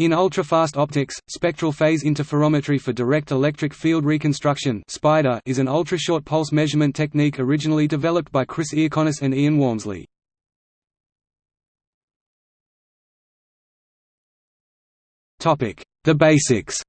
In ultrafast optics, spectral phase interferometry for direct electric field reconstruction is an ultrashort pulse measurement technique originally developed by Chris Iaconis and Ian Walmsley. The basics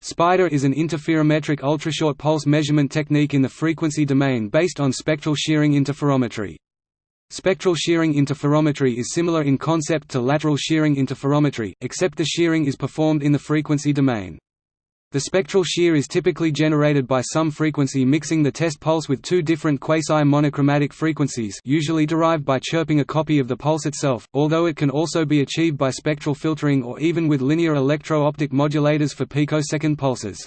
SPIDER is an interferometric ultrashort pulse measurement technique in the frequency domain based on spectral shearing interferometry. Spectral shearing interferometry is similar in concept to lateral shearing interferometry, except the shearing is performed in the frequency domain. The spectral shear is typically generated by some frequency mixing the test pulse with two different quasi-monochromatic frequencies usually derived by chirping a copy of the pulse itself, although it can also be achieved by spectral filtering or even with linear electro-optic modulators for picosecond pulses.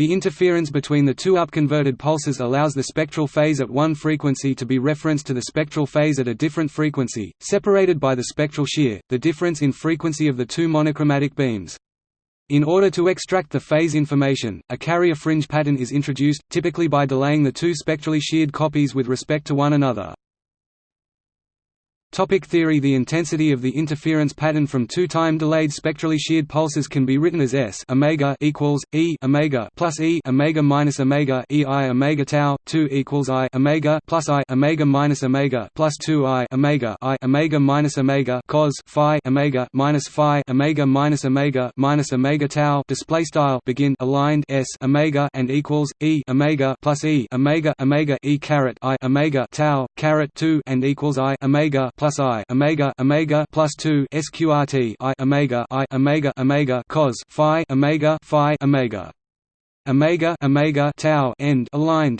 The interference between the two upconverted pulses allows the spectral phase at one frequency to be referenced to the spectral phase at a different frequency, separated by the spectral shear, the difference in frequency of the two monochromatic beams. In order to extract the phase information, a carrier fringe pattern is introduced, typically by delaying the two spectrally sheared copies with respect to one another. Topic theory The intensity of the interference pattern from two time delayed spectrally sheared pulses can be written as S omega equals E omega plus E omega minus omega E I omega tau 2 equals I omega plus I omega minus omega plus 2 I omega I omega minus omega cos phi omega minus phi omega minus omega minus omega tau display style begin aligned S omega and equals E omega plus E omega omega E caret I omega tau caret 2 and equals I omega plus i omega omega plus two sqrt i omega i omega omega cos phi omega phi omega. Omega omega tau end aligned.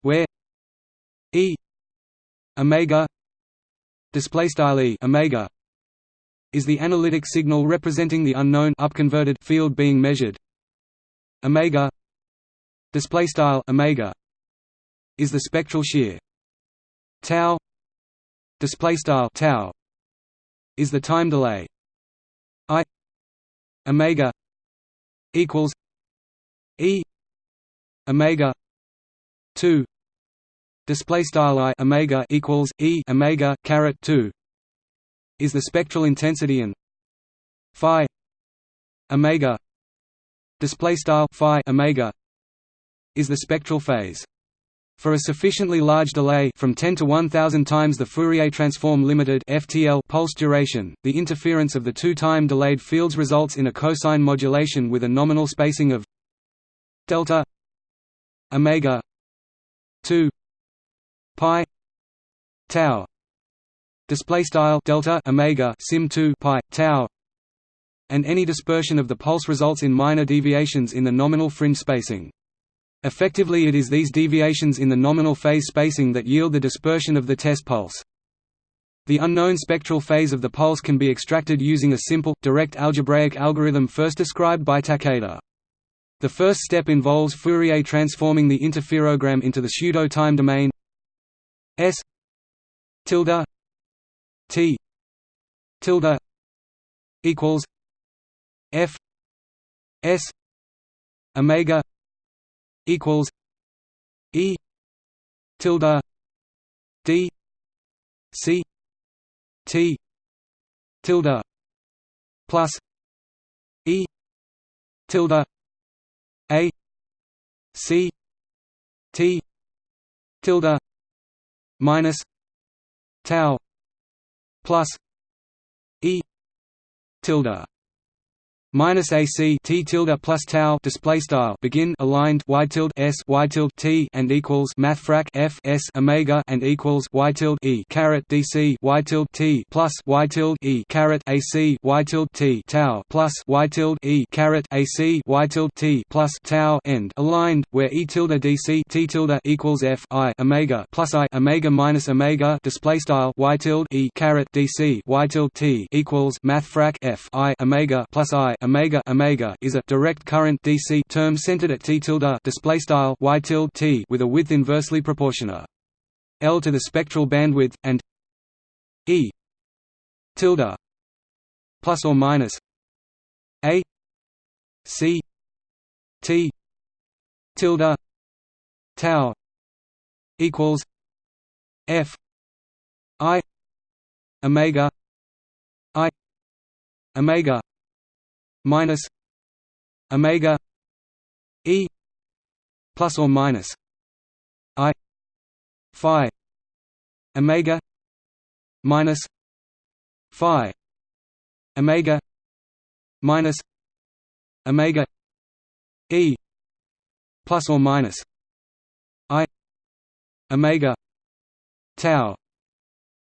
Where e omega display style e omega is the analytic signal representing the unknown upconverted field being measured. Omega display style omega is the spectral shear. Tau display style tau is the time delay. I omega equals e omega 2 display style i omega equals e omega caret 2 is the spectral intensity and phi omega display style phi omega is the spectral phase for a sufficiently large delay from 10 to 1000 times the Fourier transform limited (FTL) pulse duration, the interference of the two-time delayed fields results in a cosine modulation with a nominal spacing of delta omega 2 pi tau display style delta omega sim 2 pi tau and any dispersion of the pulse results in minor deviations in the nominal fringe spacing Effectively it is these deviations in the nominal phase spacing that yield the dispersion of the test pulse. The unknown spectral phase of the pulse can be extracted using a simple, direct algebraic algorithm first described by Takeda. The first step involves Fourier transforming the interferogram into the pseudo-time domain S tilde T tilde equals F S omega equals E tilde D C T tilde plus E tilde A C T tilde minus tau plus E tilde minus AC T tilde plus tau display style begin aligned Y tilde S Y tilde T and equals math frac F S Omega and equals Y tilde E caret DC Y tilde T plus Y tilde E caret AC Y tilde T tau plus Y tilde E caret AC Y tilde T plus tau end aligned where E tilde DC T tilde equals F I Omega plus I Omega minus Omega display style Y tilde E caret DC Y tilde T equals math frac F I Omega plus I omega omega is a direct current DC term centered at t tilde display style y tilde t with a width inversely proportional L to the spectral bandwidth and E tilde plus or minus A C T tilde tau equals F I omega I omega minus omega e plus or minus i phi omega minus phi omega minus omega e plus or minus i omega tau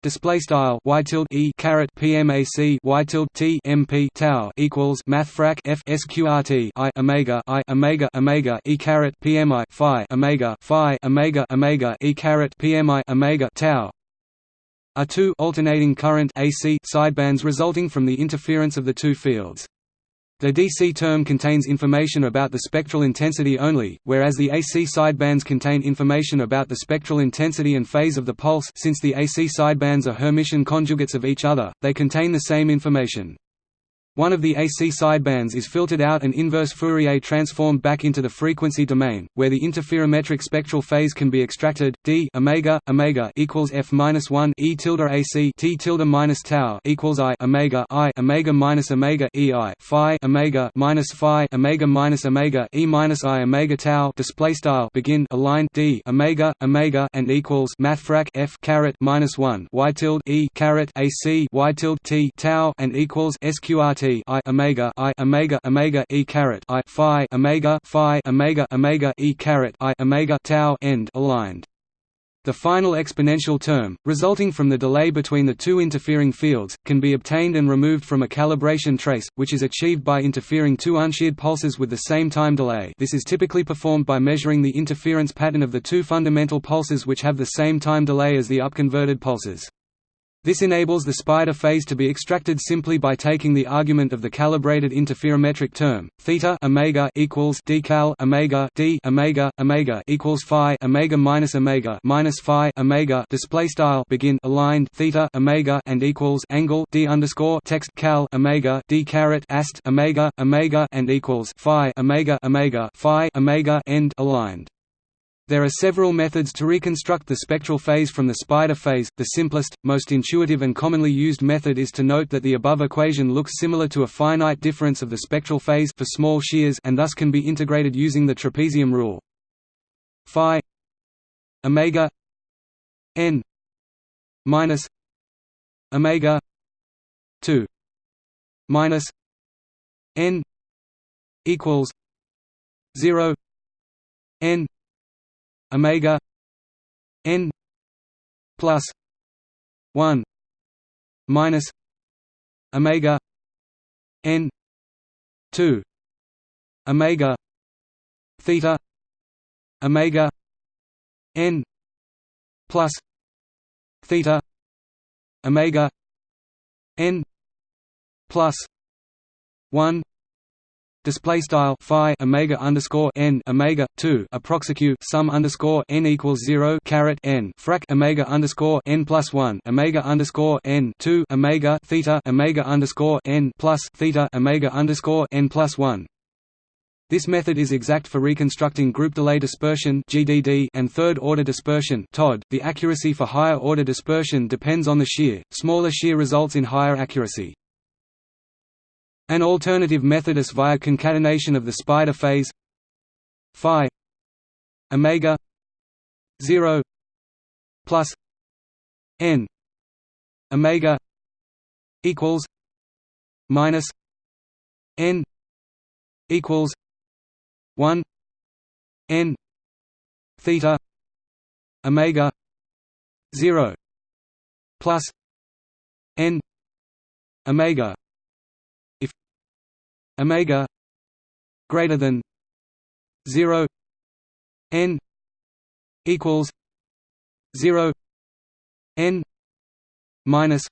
Display style y tilde e caret pmac y tilde t mp tau equals math frac f sqrt i omega i omega omega e caret pmi phi omega phi omega omega e caret pmi omega tau are two alternating current AC sidebands resulting from the interference of the two fields. The DC term contains information about the spectral intensity only, whereas the AC sidebands contain information about the spectral intensity and phase of the pulse since the AC sidebands are Hermitian conjugates of each other, they contain the same information. One of the AC sidebands is filtered out and inverse Fourier transformed back into the frequency domain, where the interferometric spectral phase can be extracted. D omega omega equals f minus one e tilde AC t tilde minus tau equals i omega i omega minus omega e i phi omega minus phi omega minus omega e minus i omega tau display style begin aligned D omega omega and equals mathfrak f caret minus one y tilde e caret AC y tilde t tau and equals sqrt I omega I omega omega e caret I phi omega phi omega omega e caret I omega tau end aligned. The final exponential term, resulting from the delay between the two interfering fields, can be obtained and removed from a calibration trace, which is achieved by interfering two unsheared pulses with the same time delay this is typically performed by measuring the interference pattern of the two fundamental pulses which have the same time delay as the upconverted pulses. This enables the spider phase to be extracted simply by taking the argument of the calibrated interferometric term theta omega equals decal omega d omega omega equals phi omega minus omega minus phi omega display style begin aligned theta omega and equals angle d underscore text cal omega d caret ast omega omega and equals phi omega omega phi omega end aligned. There are several methods to reconstruct the spectral phase from the spider phase. The simplest, most intuitive and commonly used method is to note that the above equation looks similar to a finite difference of the spectral phase for small shears and thus can be integrated using the trapezium rule. Phi omega n minus omega 2 minus n equals 0 n omega n plus 1 minus omega n 2 omega theta omega n plus theta omega n plus 1 display style phi omega underscore n omega 2 approxicute sum underscore n equals 0 caret n frac omega underscore n plus 1 omega underscore n 2 omega theta omega underscore n plus theta omega underscore n plus 1 this method is exact for reconstructing group delay dispersion (GDD) and third-order dispersion (TOD). The accuracy for higher-order dispersion depends on the shear. Smaller shear results in higher accuracy. An alternative method is via concatenation of the spider phase phi omega 0 plus n omega equals minus n equals 1 n theta omega 0 plus n omega omega greater than 0 n equals 0 n minus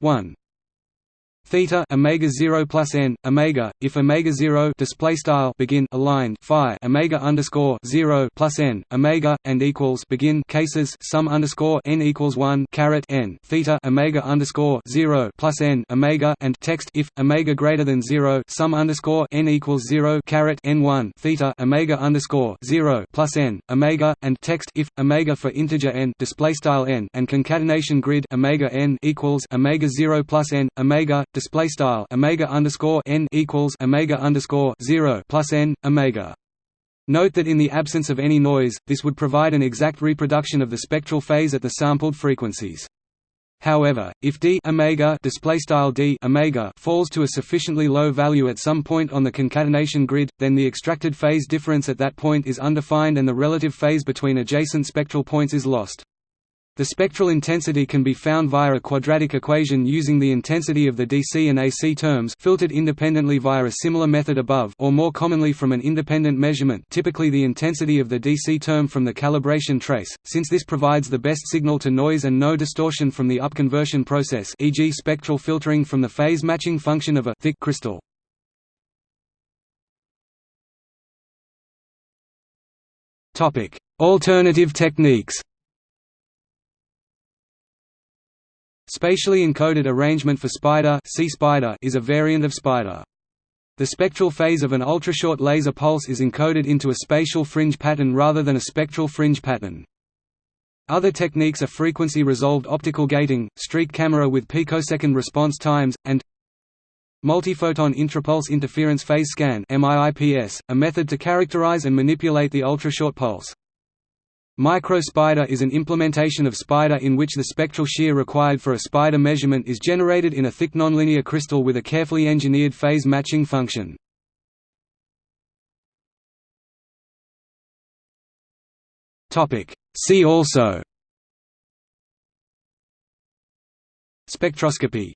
1 theta omega 0 plus n omega if omega 0 display style begin aligned phi omega underscore 0 plus n omega and equals begin cases sum underscore n equals 1 caret n theta omega underscore 0 plus n omega and text if omega greater than 0 sum underscore n equals 0 caret n 1 theta omega underscore 0 plus n omega and text if omega for integer n display style n and concatenation grid omega n equals omega 0 plus n omega display style omega underscore n equals omega underscore zero plus n omega. Note that in the absence of any noise, this would provide an exact reproduction of the spectral phase at the sampled frequencies. However, if d omega display style d omega falls to a sufficiently low value at some point on the concatenation grid, then the extracted phase difference at that point is undefined and the relative phase between adjacent spectral points is lost. The spectral intensity can be found via a quadratic equation using the intensity of the DC and AC terms filtered independently via a similar method above or more commonly from an independent measurement typically the intensity of the DC term from the calibration trace, since this provides the best signal to noise and no distortion from the upconversion process e.g. spectral filtering from the phase matching function of a thick crystal. Alternative techniques Spatially encoded arrangement for SPIDER, SEA-SPIDER is a variant of SPIDER. The spectral phase of an ultrashort laser pulse is encoded into a spatial fringe pattern rather than a spectral fringe pattern. Other techniques are frequency-resolved optical gating, streak camera with picosecond response times, and multiphoton intrapulse interference phase scan a method to characterize and manipulate the ultrashort pulse. Micro-SPIDER is an implementation of SPIDER in which the spectral shear required for a SPIDER measurement is generated in a thick nonlinear crystal with a carefully engineered phase matching function. See also. Spectroscopy